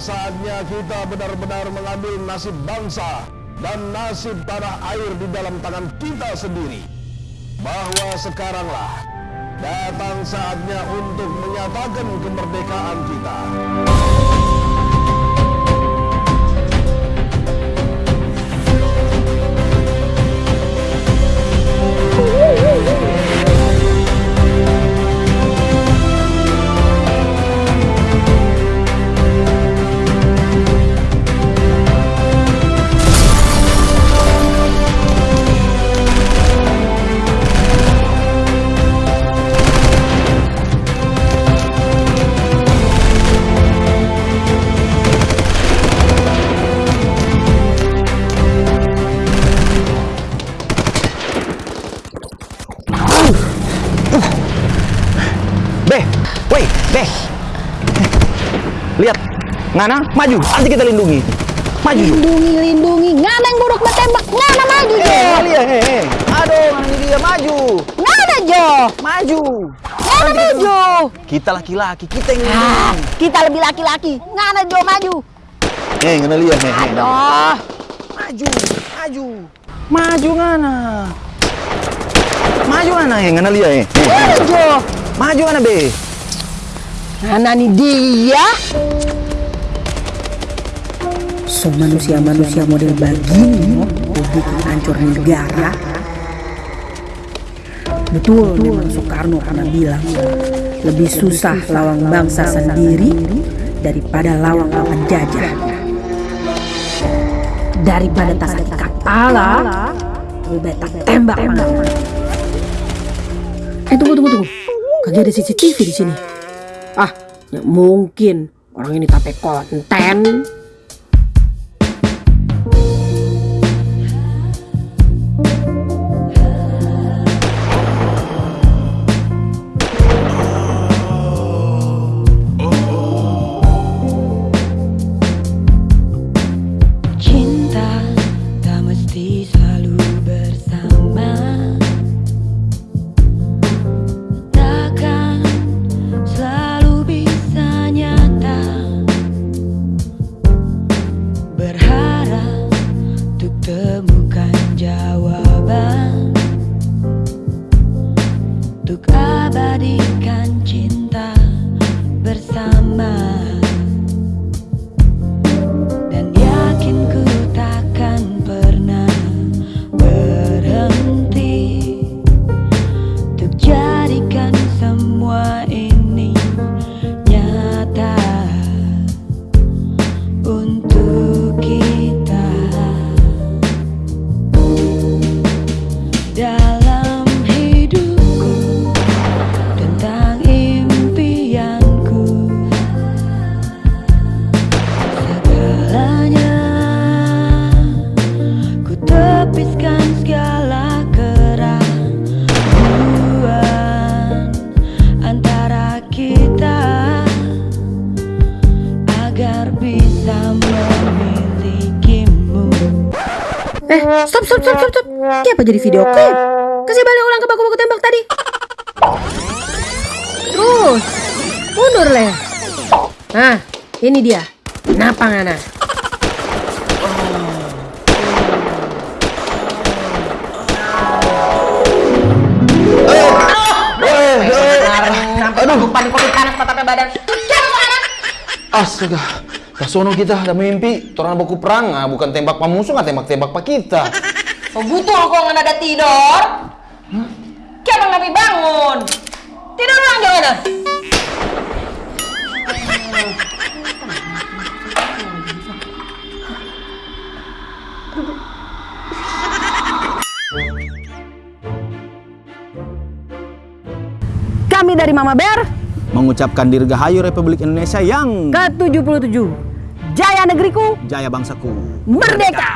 saatnya kita benar-benar mengambil nasib bangsa dan nasib tanah air di dalam tangan kita sendiri. Bahwa sekaranglah datang saatnya untuk menyatakan kemerdekaan kita. Woi, Beh. Lihat, ngana maju, nanti kita lindungi. Maju. Lindungi, lindungi. Ngana yang buruk bertembak. Ngana maju, Jo. Eh, Alia, eh, eh. Aduh, ini dia maju. Ngana, Jo. Maju. Ngana maju. Kita laki-laki, kita yang Ah, lindungi. kita lebih laki-laki. Ngana, Jo, maju. Eh, ngana lihat, eh, eh. Aduh. Maju, maju. Maju ngana. Maju ngana, eh, ngana lihat, eh. eh. Ngana, Jo. Maju ngana, Be. Ngana nih dia. So manusia-manusia model begini mau bikin hancur negara. Betul memang Soekarno pernah bilang lebih susah lawang bangsa sendiri daripada lawang lawan jajah. Daripada tak sakit kepala, lebih tak tembak mana. Eh tunggu tunggu tunggu, kagak ada CCTV di sini. Ya mungkin orang ini tape konten. Dalam Eh, stop, stop, stop, stop, stop. Ini apa jadi video klip? Kasih balik ulang ke baku-baku tembak tadi. Terus, mundur leh. Nah, ini dia. Kenapa ngana? Aduh, panik panik panas patah badan. Astaga, kasono kita ada mimpi, orang buku perang, ah, bukan tembak pak musuh, nggak tembak-tembak pak kita. So butuh kok nggak ada tidur. Kayak bang Nabi bangun. Tidur ulang jangan. Kami dari Mama Bear Mengucapkan dirgahayu Republik Indonesia yang ke-77. Jaya negeriku, jaya bangsaku. merdeka!